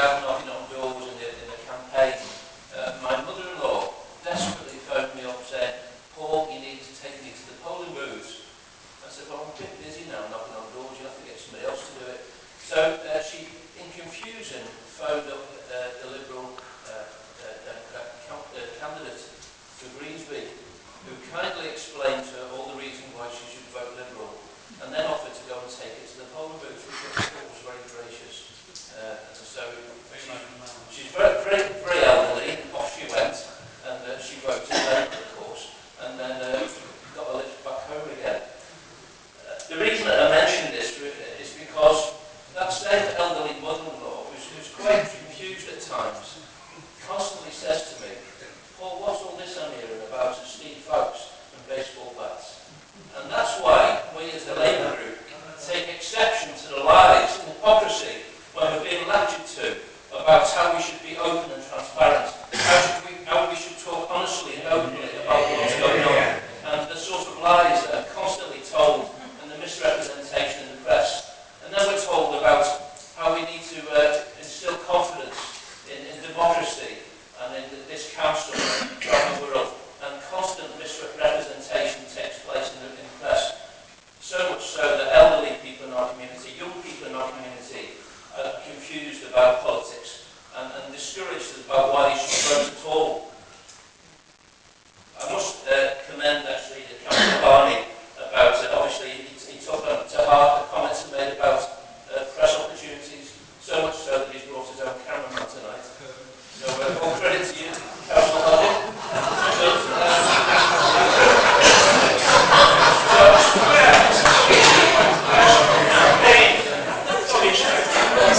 about knocking on doors in the, in the campaign, uh, my mother-in-law desperately phoned me up saying, Paul, you need to take me to the polling booths. I said, well, I'm a bit busy now knocking on doors, you'll have to get somebody else to do it. So uh, she, in confusion, phoned up uh, the Liberal uh, uh, Democrat uh, candidate for Greensby, who kindly explained to her all same elderly mother-in-law, who's, who's quite confused at times, constantly says to me, Paul, what's all this I'm hearing about Steve Foulkes and baseball bats? And that's why we as the Labour group take exception to the lies and hypocrisy when we're being lectured to about how we should be open and transparent, how, should we, how we should talk honestly and openly about what's going on, and the sort of lies that are constantly told and the misrepresentation in the press. And then we're told about how we need to uh, instill confidence in, in democracy and in this council around the world, and constant misrepresentation takes place in the, in the press. So that elderly people in our community, young people in our community, are confused about politics